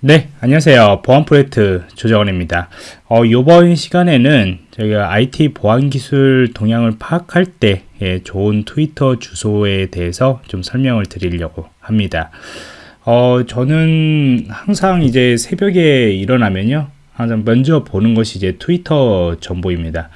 네, 안녕하세요. 보안 프로젝트 조정원입니다. 어, 이번 시간에는 저희가 IT 보안 기술 동향을 파악할 때 예, 좋은 트위터 주소에 대해서 좀 설명을 드리려고 합니다. 어, 저는 항상 이제 새벽에 일어나면요. 항상 먼저 보는 것이 이제 트위터 정보입니다.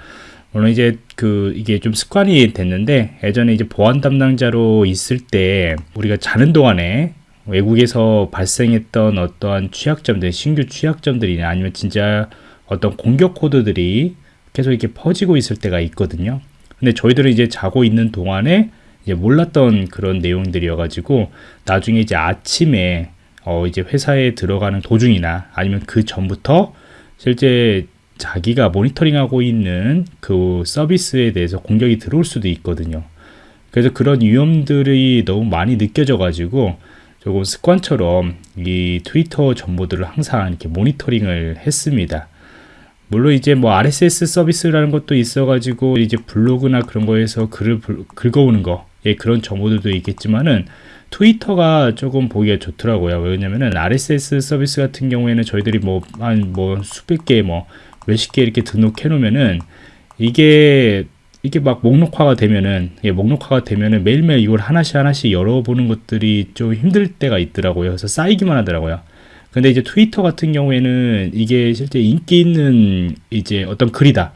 물론 이제 그 이게 좀 습관이 됐는데 예전에 이제 보안 담당자로 있을 때 우리가 자는 동안에 외국에서 발생했던 어떠한 취약점들, 신규 취약점들이나 아니면 진짜 어떤 공격 코드들이 계속 이렇게 퍼지고 있을 때가 있거든요. 근데 저희들은 이제 자고 있는 동안에 이제 몰랐던 그런 내용들이어가지고 나중에 이제 아침에 어 이제 회사에 들어가는 도중이나 아니면 그 전부터 실제 자기가 모니터링하고 있는 그 서비스에 대해서 공격이 들어올 수도 있거든요. 그래서 그런 위험들이 너무 많이 느껴져 가지고 조금 습관처럼 이 트위터 정보들을 항상 이렇게 모니터링을 했습니다. 물론 이제 뭐 RSS 서비스라는 것도 있어가지고 이제 블로그나 그런 거에서 글을 긁어오는 거, 예, 그런 정보들도 있겠지만은 트위터가 조금 보기가 좋더라고요. 왜냐면은 RSS 서비스 같은 경우에는 저희들이 뭐 한뭐 수백 개, 뭐 몇십 개 이렇게 등록해 놓으면은 이게 이게 막 목록화가 되면은 예, 목록화가 되면은 매일매일 이걸 하나씩 하나씩 열어보는 것들이 좀 힘들 때가 있더라고요. 그래서 쌓이기만 하더라고요. 근데 이제 트위터 같은 경우에는 이게 실제 인기 있는 이제 어떤 글이다.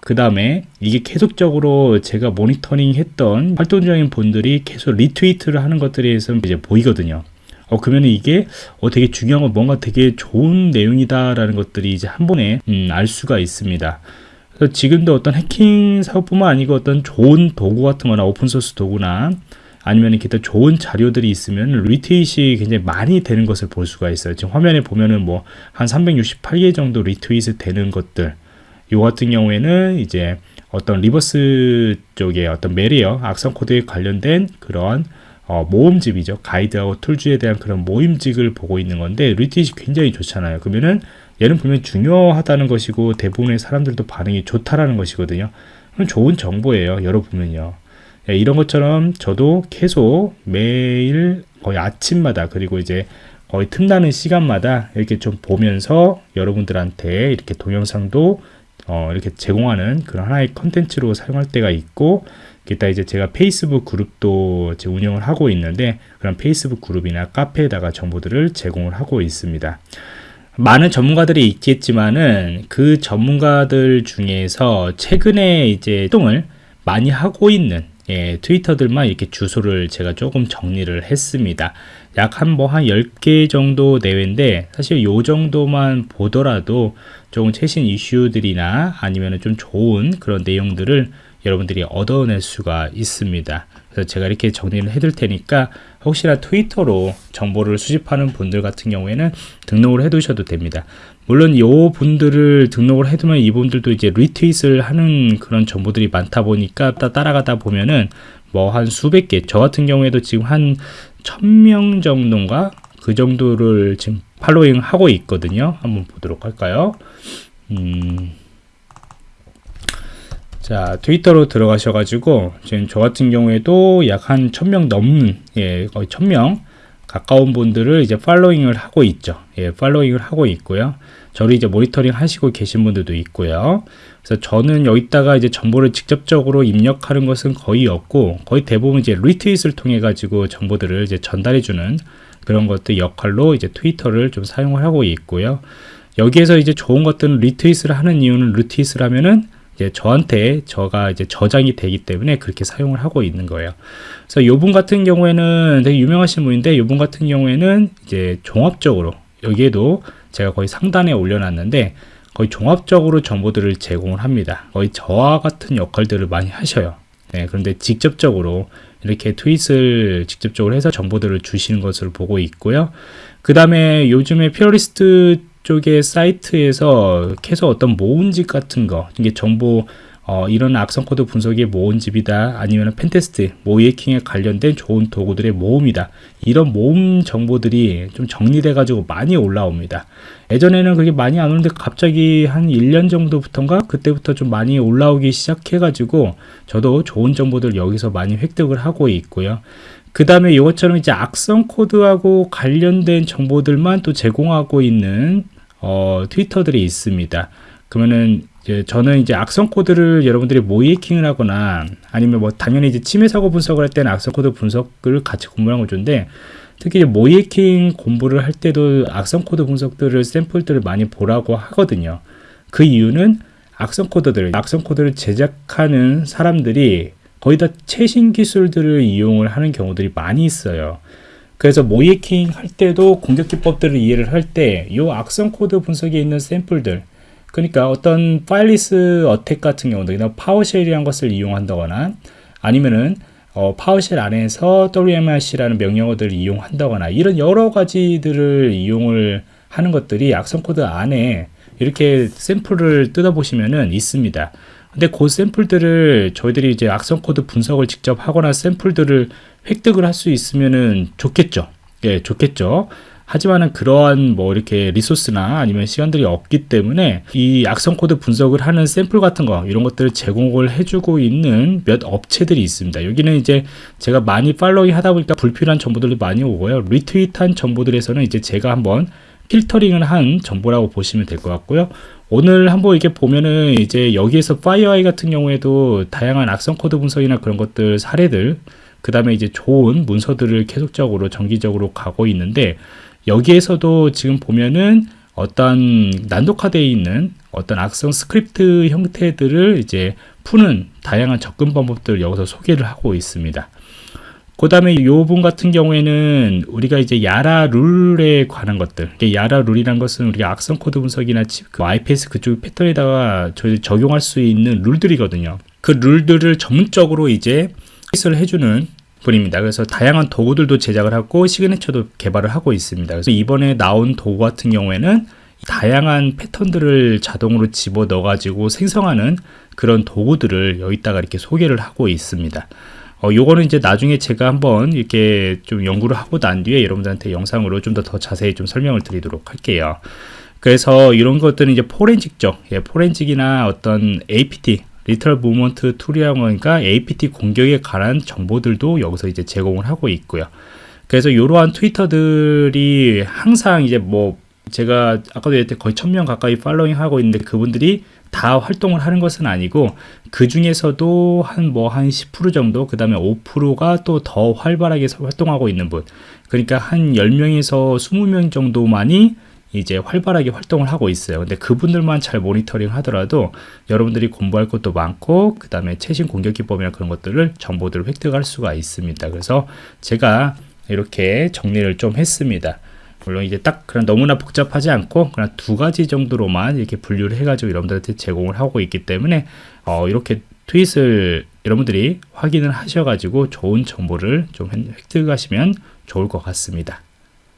그 다음에 이게 계속적으로 제가 모니터링 했던 활동적인 분들이 계속 리트위트를 하는 것들에 서 이제 보이거든요. 어, 그러면 이게 어, 되게 중요한 건 뭔가 되게 좋은 내용이다 라는 것들이 이제 한 번에 음, 알 수가 있습니다. 그래서 지금도 어떤 해킹 사업뿐만 아니고 어떤 좋은 도구 같은 거나 open source 도구나 아니면 기타 좋은 자료들이 있으면 리트윗이 굉장히 많이 되는 것을 볼 수가 있어요. 지금 화면에 보면은 뭐 한 368개 정도 리트윗이 되는 것들. 요 같은 경우에는 이제 어떤 reverse 쪽에 어떤 malware 악성 코드에 관련된 그런 어, 모음집이죠. 가이드하고 tools에 대한 그런 모음집을 보고 있는 건데 리트윗이 굉장히 좋잖아요. 그러면은 얘는 분명히 중요하다는 것이고 대부분의 사람들도 반응이 좋다라는 것이거든요. 그럼 좋은 정보예요. 열어보면요. 예, 이런 것처럼 저도 계속 매일 거의 아침마다 그리고 이제 거의 틈나는 시간마다 이렇게 좀 보면서 여러분들한테 이렇게 동영상도 어, 이렇게 제공하는 그런 하나의 컨텐츠로 사용할 때가 있고 기타 이제 제가 페이스북 그룹도 운영을 하고 있는데 그런 페이스북 그룹이나 카페에다가 정보들을 제공을 하고 있습니다. 많은 전문가들이 있겠지만은 그 전문가들 중에서 최근에 이제 활동을 많이 하고 있는 예, 트위터들만 이렇게 주소를 제가 조금 정리를 했습니다. 약 한 뭐한 뭐 10개 정도 내외인데 사실 요 정도만 보더라도 조금 최신 이슈들이나 아니면 좀 좋은 그런 내용들을 여러분들이 얻어낼 수가 있습니다. 그래서 제가 이렇게 정리를 해둘 테니까 혹시나 트위터로 정보를 수집하는 분들 같은 경우에는 등록을 해 두셔도 됩니다. 물론 이 분들을 등록을 해두면 이분들도 이제 리트윗을 하는 그런 정보들이 많다 보니까 따라가다 보면은 뭐 한 수백 개, 저 같은 경우에도 지금 한 천 명 정도인가 그 정도를 지금 팔로잉 하고 있거든요. 한번 보도록 할까요? 음. 자 트위터로 들어가셔 가지고 지금 저 같은 경우에도 약 한 천 명 넘는 예 거의 천 명 가까운 분들을 이제 팔로잉을 하고 있죠. 예 팔로잉을 하고 있고요. 저를 이제 모니터링 하시고 계신 분들도 있고요. 그래서 저는 여기다가 이제 정보를 직접적으로 입력하는 것은 거의 없고 거의 대부분 이제 리트윗을 통해 가지고 정보들을 이제 전달해 주는 그런 것들 역할로 이제 트위터를 좀 사용을 하고 있고요. 여기에서 이제 좋은 것들은 리트윗을 하는 이유는 리트윗을 하면은 이제 저한테 저가 이제 저장이 되기 때문에 그렇게 사용을 하고 있는 거예요. 그래서 요분 같은 경우에는 되게 유명하신 분인데 요분 같은 경우에는 이제 종합적으로 여기에도 제가 거의 상단에 올려놨는데 거의 종합적으로 정보들을 제공을 합니다. 거의 저와 같은 역할들을 많이 하셔요. 네, 그런데 직접적으로 이렇게 트윗을 직접적으로 해서 정보들을 주시는 것을 보고 있고요. 그 다음에 요즘에 피어리스트 쪽의 사이트에서 계속 어떤 모음집 같은 거 이게 정보 어, 이런 악성 코드 분석의 모음집이다 아니면 pentest 모의해킹에 관련된 좋은 도구들의 모음이다. 이런 모음 정보들이 좀 정리돼 가지고 많이 올라옵니다. 예전에는 그게 많이 안 오는데 갑자기 한 1년 정도부터인가? 그때부터 좀 많이 올라오기 시작해 가지고 저도 좋은 정보들 여기서 많이 획득을 하고 있고요. 그 다음에 이것처럼 이제 악성 코드하고 관련된 정보들만 또 제공하고 있는 어, 트위터들이 있습니다. 그러면은 이제 저는 이제 악성 코드를 여러분들이 모의해킹을 하거나 아니면 뭐 당연히 이제 침해 사고 분석을 할 때는 악성 코드 분석을 같이 공부하는 걸 좋은데 특히 모의해킹 공부를 할 때도 악성 코드 분석들을 샘플들을 많이 보라고 하거든요. 그 이유는 악성 코드들, 악성 코드를 제작하는 사람들이 거의 다 최신 기술들을 이용을 하는 경우들이 많이 있어요. 그래서 모의해킹 할 때도 공격 기법들을 이해를 할 때 이 악성 코드 분석에 있는 샘플들 그러니까 어떤 fileless attack 같은 경우도 PowerShell이라는 것을 이용한다거나 아니면은 어, PowerShell 안에서 WMIC라는 명령어들을 이용한다거나 이런 여러 가지들을 이용을 하는 것들이 악성 코드 안에 이렇게 샘플을 뜯어보시면은 있습니다. 근데 그 샘플들을 저희들이 이제 악성 코드 분석을 직접 하거나 샘플들을 획득을 할 수 있으면은 좋겠죠. 예, 좋겠죠. 하지만은 그러한 뭐 이렇게 resource나 아니면 시간들이 없기 때문에 이 악성 코드 분석을 하는 샘플 같은 거 이런 것들을 제공을 해주고 있는 몇 업체들이 있습니다. 여기는 이제 제가 많이 following 하다 보니까 불필요한 정보들이 많이 오고요. retweet한 정보들에서는 이제 제가 한번 필터링을 한 정보라고 보시면 될 것 같고요. 오늘 한번 이렇게 보면은 이제 여기에서 FireEye 같은 경우에도 다양한 악성 코드 분석이나 그런 것들 사례들 그 다음에 이제 좋은 문서들을 계속적으로 정기적으로 가고 있는데 여기에서도 지금 보면은 어떤 난독화되어 있는 어떤 악성 스크립트 형태들을 이제 푸는 다양한 접근 방법들을 여기서 소개를 하고 있습니다. 그 다음에 이 부분 같은 경우에는 우리가 이제 YARA 룰에 관한 것들 YARA 룰이란 것은 우리가 악성 코드 분석이나 그 IPS 그쪽 패턴에다가 적용할 수 있는 룰들이거든요 그 룰들을 전문적으로 이제 해설을 해주는 분입니다. 그래서 다양한 도구들도 제작을 하고 시그네처도 개발을 하고 있습니다. 그래서 이번에 나온 도구 같은 경우에는 다양한 패턴들을 자동으로 집어 넣어 가지고 생성하는 그런 도구들을 여기다가 이렇게 소개를 하고 있습니다. 어, 요거는 이제 나중에 제가 한번 이렇게 좀 연구를 하고 난 뒤에 여러분들한테 영상으로 좀 더 더 자세히 좀 설명을 드리도록 할게요. 그래서 이런 것들은 이제 포렌직적, 예, 포렌직이나 어떤 APT, lateral movement tool이라고 하니까 APT 공격에 관한 정보들도 여기서 이제 제공을 하고 있고요. 그래서 이러한 트위터들이 항상 이제 뭐 제가 아까도 얘기했듯 거의 천 명 가까이 following 하고 있는데 그분들이 다 활동을 하는 것은 아니고 그 중에서도 한 뭐 한 10% 정도 그 다음에 5%가 또 더 활발하게 활동하고 있는 분 그러니까 한 10명에서 20명 정도만이 이제 활발하게 활동을 하고 있어요. 근데 그분들만 잘 모니터링 하더라도 여러분들이 공부할 것도 많고 그 다음에 최신 공격 기법이나 그런 것들을 정보들을 획득할 수가 있습니다. 그래서 제가 이렇게 정리를 좀 했습니다. 물론 이제 딱 그런 너무나 복잡하지 않고 그냥 두 가지 정도로만 이렇게 분류를 해가지고 여러분들한테 제공을 하고 있기 때문에 어, 이렇게 트윗을 여러분들이 확인을 하셔가지고 좋은 정보를 좀 획득하시면 좋을 것 같습니다.